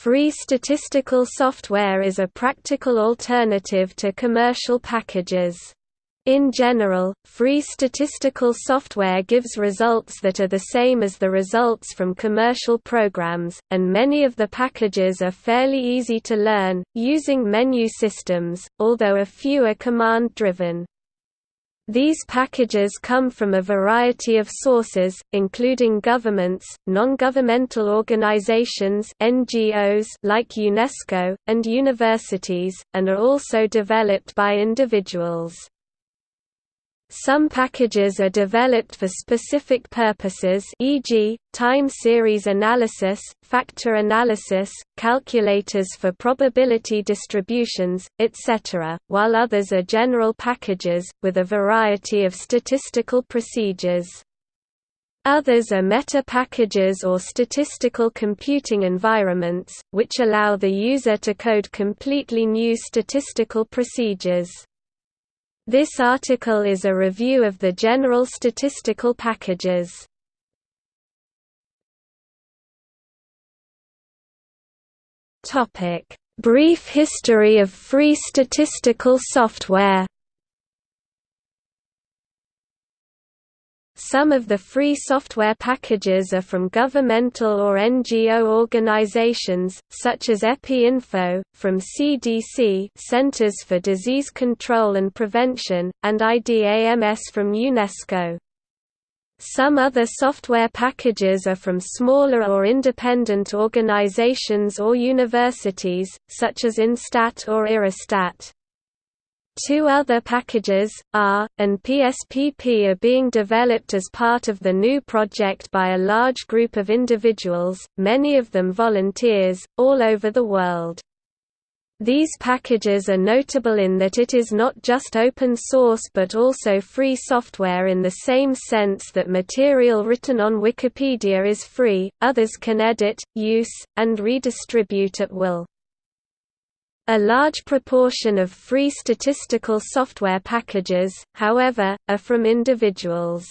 Free statistical software is a practical alternative to commercial packages. In general, free statistical software gives results that are the same as the results from commercial programs, and many of the packages are fairly easy to learn, using menu systems, although a few are command-driven. These packages come from a variety of sources, including governments, non-governmental organizations NGOs like UNESCO, and universities, and are also developed by individuals. Some packages are developed for specific purposes e.g., time series analysis, factor analysis, calculators for probability distributions, etc., while others are general packages, with a variety of statistical procedures. Others are meta-packages or statistical computing environments, which allow the user to code completely new statistical procedures. This article is a review of the general statistical packages. Brief history of free statistical software. Some of the free software packages are from governmental or NGO organizations, such as EpiInfo, from CDC Centers for Disease Control and Prevention, and IDAMS from UNESCO. Some other software packages are from smaller or independent organizations or universities, such as InStat or IRRISTAT. Two other packages, R, and PSPP are being developed as part of the GNU project by a large group of individuals, many of them volunteers, all over the world. These packages are notable in that it is not just open source but also free software in the same sense that material written on Wikipedia is free, others can edit, use, and redistribute at will. A large proportion of free statistical software packages, however, are from individuals.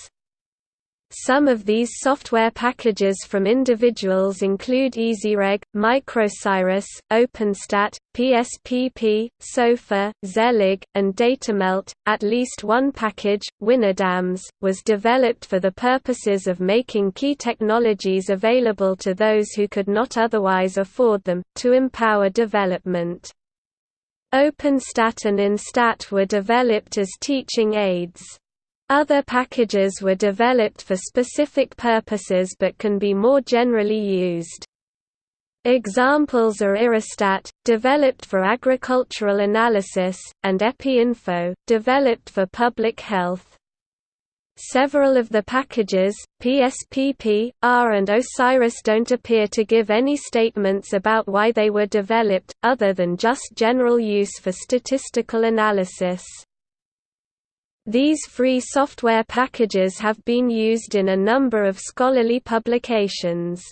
Some of these software packages from individuals include EasyReg, MicrOsiris, OpenStat, PSPP, SOFA, Zelig, and DataMelt. At least one package, WinIDAMS, was developed for the purposes of making key technologies available to those who could not otherwise afford them, to empower development. OpenStat and InStat were developed as teaching aids. Other packages were developed for specific purposes but can be more generally used. Examples are IRRISTAT, developed for agricultural analysis, and EpiInfo, developed for public health. Several of the packages, PSPP, R and OSIRIS don't appear to give any statements about why they were developed, other than just general use for statistical analysis. These free software packages have been used in a number of scholarly publications.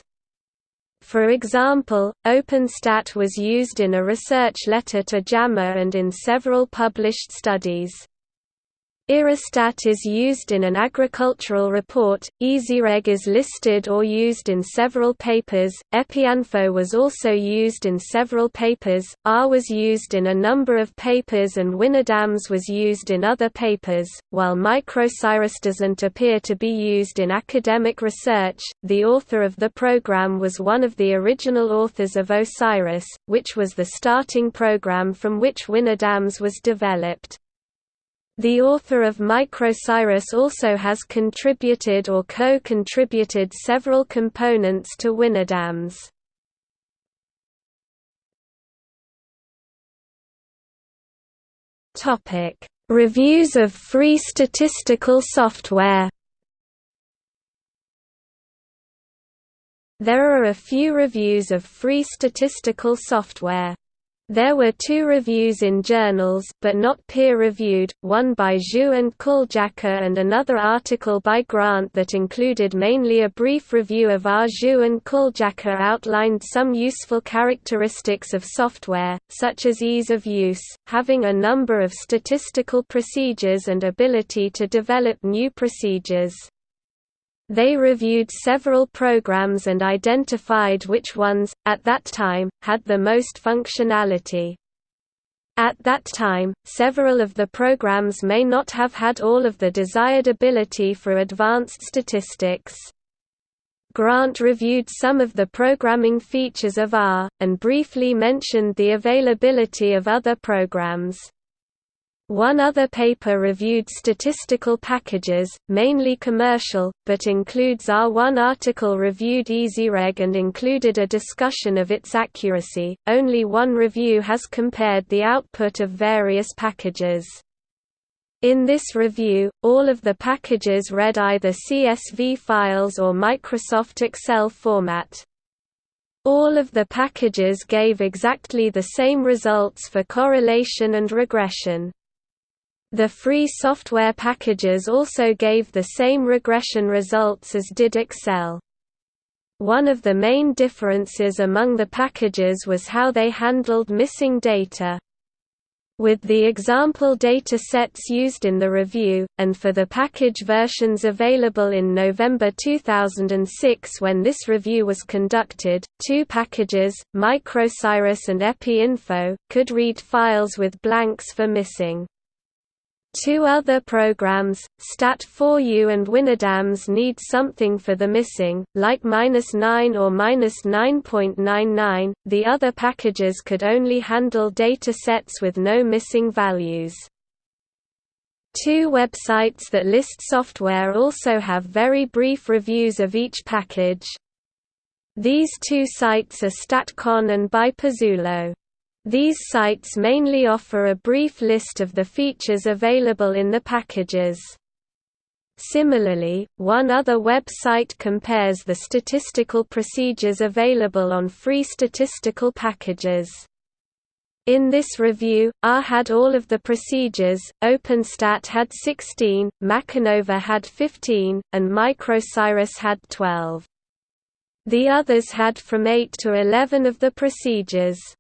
For example, OpenStat was used in a research letter to JAMA and in several published studies. IRRISTAT is used in an agricultural report, EasyReg is listed or used in several papers, EpiInfo was also used in several papers, R was used in a number of papers and WinIDAMS was used in other papers. While MicrOsiris doesn't appear to be used in academic research, the author of the program was one of the original authors of OSIRIS, which was the starting program from which WinIDAMS was developed. The author of MicrOsiris also has contributed or co-contributed several components to WinIDAMS. Topic: Reviews of free statistical software. There are a few reviews of free statistical software. There were two reviews in journals, but not peer-reviewed, one by Zhu and Kuljaca and another article by Grant that included mainly a brief review of R. Zhu and Kuljaca outlined some useful characteristics of software, such as ease of use, having a number of statistical procedures and ability to develop new procedures. They reviewed several programs and identified which ones, at that time, had the most functionality. At that time, several of the programs may not have had all of the desired ability for advanced statistics. Grant reviewed some of the programming features of R, and briefly mentioned the availability of other programs. One other paper reviewed statistical packages, mainly commercial, but includes R. One article reviewed EasyReg and included a discussion of its accuracy. Only one review has compared the output of various packages. In this review, all of the packages read either CSV files or Microsoft Excel format. All of the packages gave exactly the same results for correlation and regression. The free software packages also gave the same regression results as did Excel. One of the main differences among the packages was how they handled missing data. With the example data sets used in the review, and for the package versions available in November 2006 when this review was conducted, two packages, MicrOsiris and EpiInfo, could read files with blanks for missing. Two other programs, Stat4U and WinIDAMS need something for the missing, like -9 or -9.99, the other packages could only handle data sets with no missing values. Two websites that list software also have very brief reviews of each package. These two sites are StatCon and ByPazzulo. These sites mainly offer a brief list of the features available in the packages. Similarly, one other website compares the statistical procedures available on free statistical packages. In this review, R had all of the procedures, OpenStat had 16, MacAnova had 15, and MicrOsiris had 12. The others had from 8 to 11 of the procedures.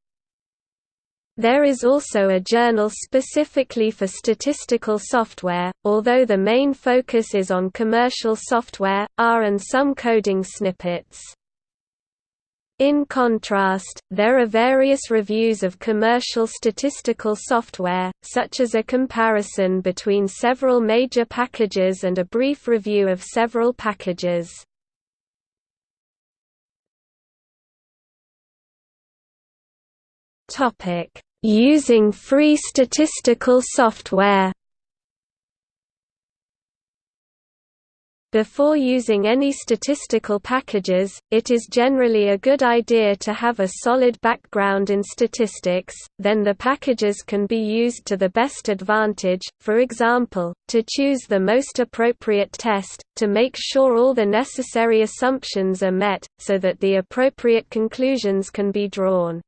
There is also a journal specifically for statistical software, although the main focus is on commercial software, R and some coding snippets. In contrast, there are various reviews of commercial statistical software, such as a comparison between several major packages and a brief review of several packages. Topic Using free statistical software Before using any statistical packages, it is generally a good idea to have a solid background in statistics, then the packages can be used to the best advantage, for example, to choose the most appropriate test, to make sure all the necessary assumptions are met, so that the appropriate conclusions can be drawn.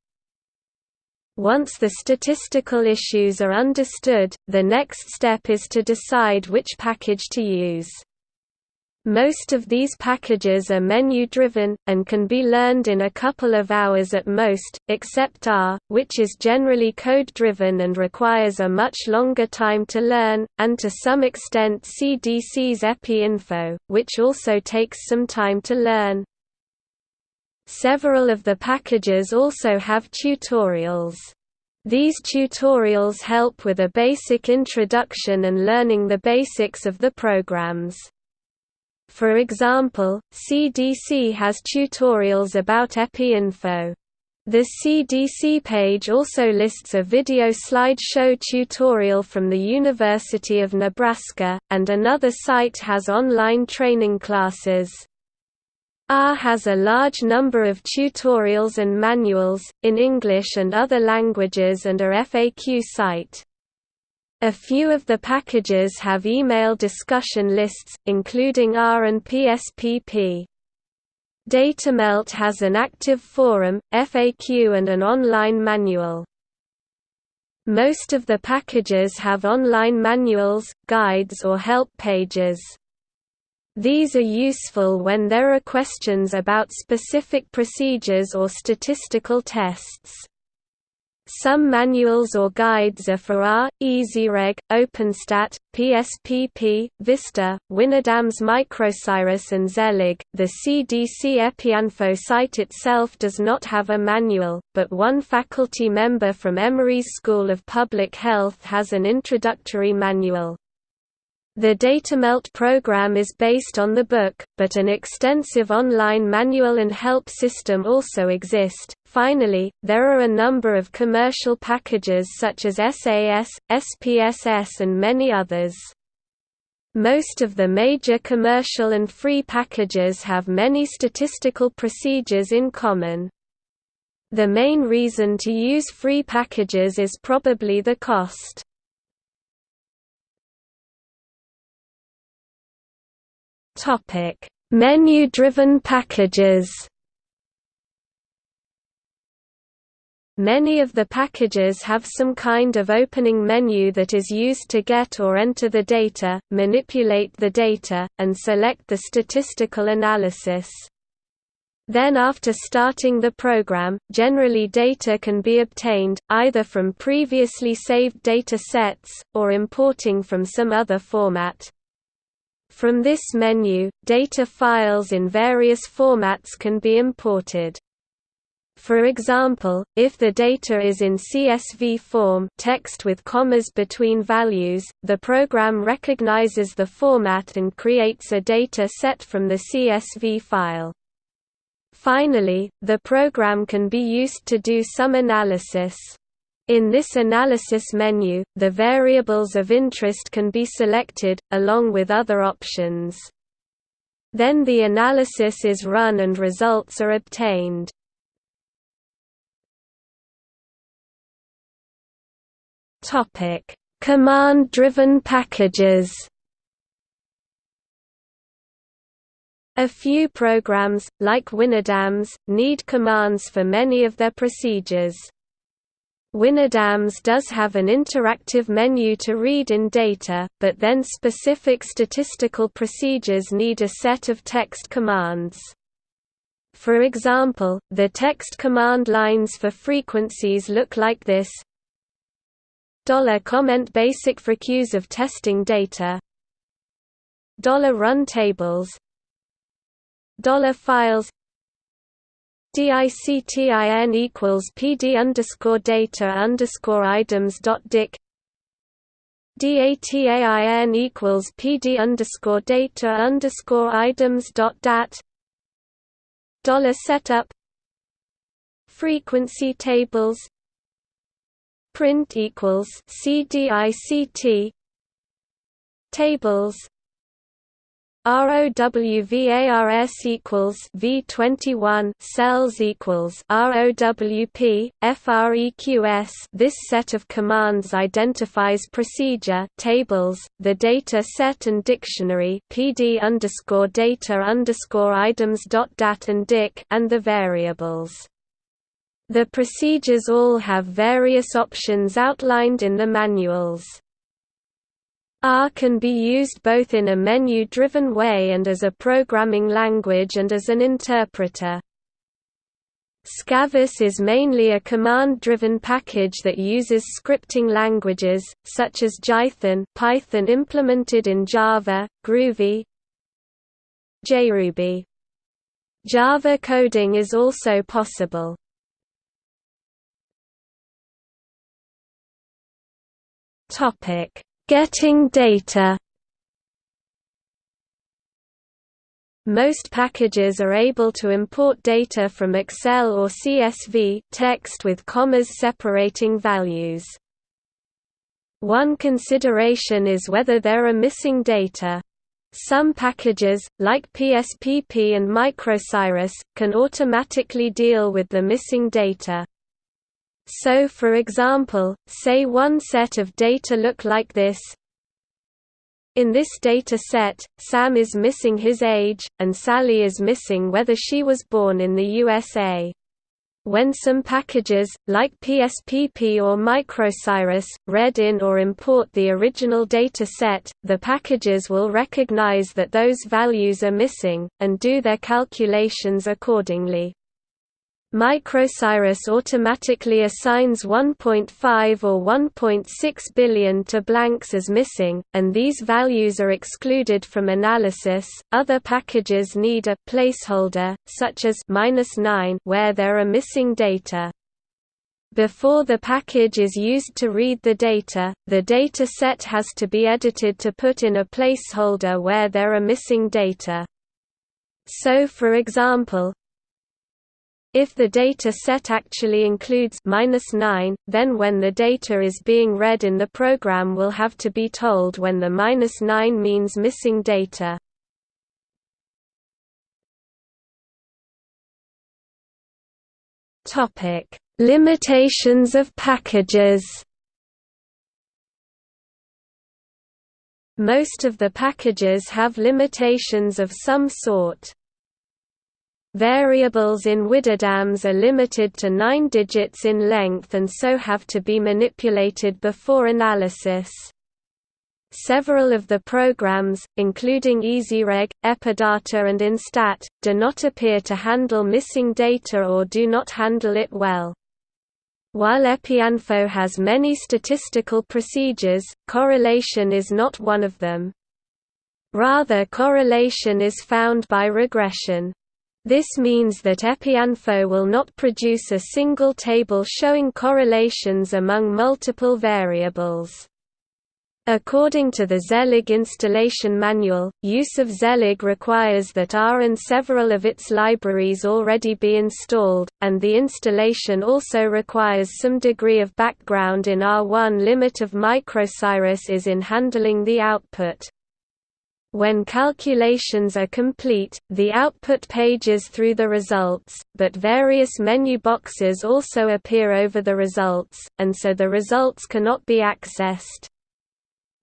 Once the statistical issues are understood, the next step is to decide which package to use. Most of these packages are menu-driven, and can be learned in a couple of hours at most, except R, which is generally code-driven and requires a much longer time to learn, and to some extent CDC's EpiInfo, which also takes some time to learn. Several of the packages also have tutorials. These tutorials help with a basic introduction and learning the basics of the programs. For example, CDC has tutorials about EpiInfo. The CDC page also lists a video slideshow tutorial from the University of Nebraska, and another site has online training classes. R has a large number of tutorials and manuals, in English and other languages and a FAQ site. A few of the packages have email discussion lists, including R and PSPP. Datamelt has an active forum, FAQ and an online manual. Most of the packages have online manuals, guides or help pages. These are useful when there are questions about specific procedures or statistical tests. Some manuals or guides are for R, EasyReg, OpenStat, PSPP, Vista, WinIDAMS MicrOsiris and Zelig. The CDC EpiInfo site itself does not have a manual, but one faculty member from Emory's School of Public Health has an introductory manual. The DataMelt program is based on the book, but an extensive online manual and help system also exist. Finally, there are a number of commercial packages such as SAS, SPSS and many others. Most of the major commercial and free packages have many statistical procedures in common. The main reason to use free packages is probably the cost. Menu-driven packages. Many of the packages have some kind of opening menu that is used to get or enter the data, manipulate the data, and select the statistical analysis. Then after starting the program, generally data can be obtained, either from previously saved data sets, or importing from some other format. From this menu, data files in various formats can be imported. For example, if the data is in CSV form text with commas between values, the program recognizes the format and creates a data set from the CSV file. Finally, the program can be used to do some analysis. In this analysis menu, the variables of interest can be selected, along with other options. Then the analysis is run and results are obtained. Command-driven packages A few programs, like WinIDAMS, need commands for many of their procedures. WinIDAMS does have an interactive menu to read in data, but then specific statistical procedures need a set of text commands. For example, the text command lines for frequencies look like this. $comment basic frequencies of testing data. $run tables. $files DICTIN equals PD underscore data underscore items dot dic. DATAIN equals PD underscore data underscore items dot dat. Dollar setup. Frequency tables. Print equals CDICT Tables ROWVARS equals V21 cells equals ROWP FREQS This set of commands identifies procedure tables, the data set and dictionary PD underscore data underscore items dot dat and dic and the variables. The procedures all have various options outlined in the manuals. R can be used both in a menu-driven way and as a programming language and as an interpreter. SCaVis is mainly a command-driven package that uses scripting languages, such as Jython Python implemented in Java, Groovy JRuby. Java coding is also possible. Topic Getting data Most packages are able to import data from Excel or CSV text with commas separating values. One consideration is whether there are missing data. Some packages, like PSPP and MicrOsiris, can automatically deal with the missing data. So for example, say one set of data look like this. In this data set, Sam is missing his age, and Sally is missing whether she was born in the USA. When some packages, like PSPP or MicrOsiris, read in or import the original data set, the packages will recognize that those values are missing, and do their calculations accordingly. MicrOsiris automatically assigns 1.5 or 1.6 billion to blanks as missing, and these values are excluded from analysis. Other packages need a placeholder, such as -9 where there are missing data. Before the package is used to read the data, the data set has to be edited to put in a placeholder where there are missing data. So for example, if the data set actually includes -9, then when the data is being read in the program will have to be told when the -9 means missing data. Limitations of packages. Most of the packages have limitations of some sort. Variables in WinIDAMS are limited to 9 digits in length and so have to be manipulated before analysis. Several of the programs, including EasyReg, Epidata and Instat, do not appear to handle missing data or do not handle it well. While EpiInfo has many statistical procedures, correlation is not one of them. Rather correlation is found by regression. This means that EpiInfo will not produce a single table showing correlations among multiple variables. According to the Zelig installation manual, use of Zelig requires that R and several of its libraries already be installed, and the installation also requires some degree of background in R1 limit of MicrOsiris is in handling the output. When calculations are complete, the output pages through the results, but various menu boxes also appear over the results, and so the results cannot be accessed.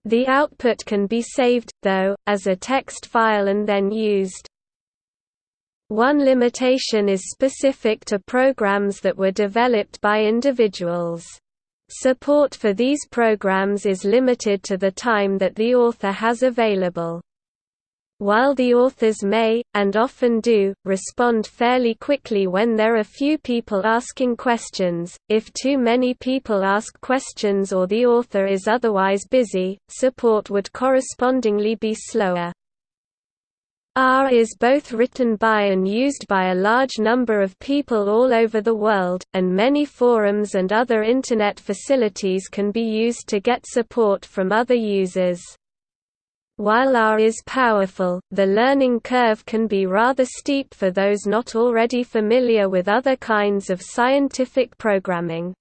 The output can be saved, though, as a text file and then used. One limitation is specific to programs that were developed by individuals. Support for these programs is limited to the time that the author has available. While the authors may, and often do, respond fairly quickly when there are few people asking questions, if too many people ask questions or the author is otherwise busy, support would correspondingly be slower. R is both written by and used by a large number of people all over the world, and many forums and other Internet facilities can be used to get support from other users. While R is powerful, the learning curve can be rather steep for those not already familiar with other kinds of scientific programming.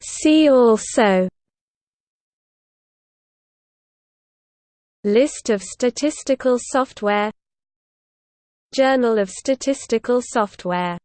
See also List of statistical software Journal of Statistical Software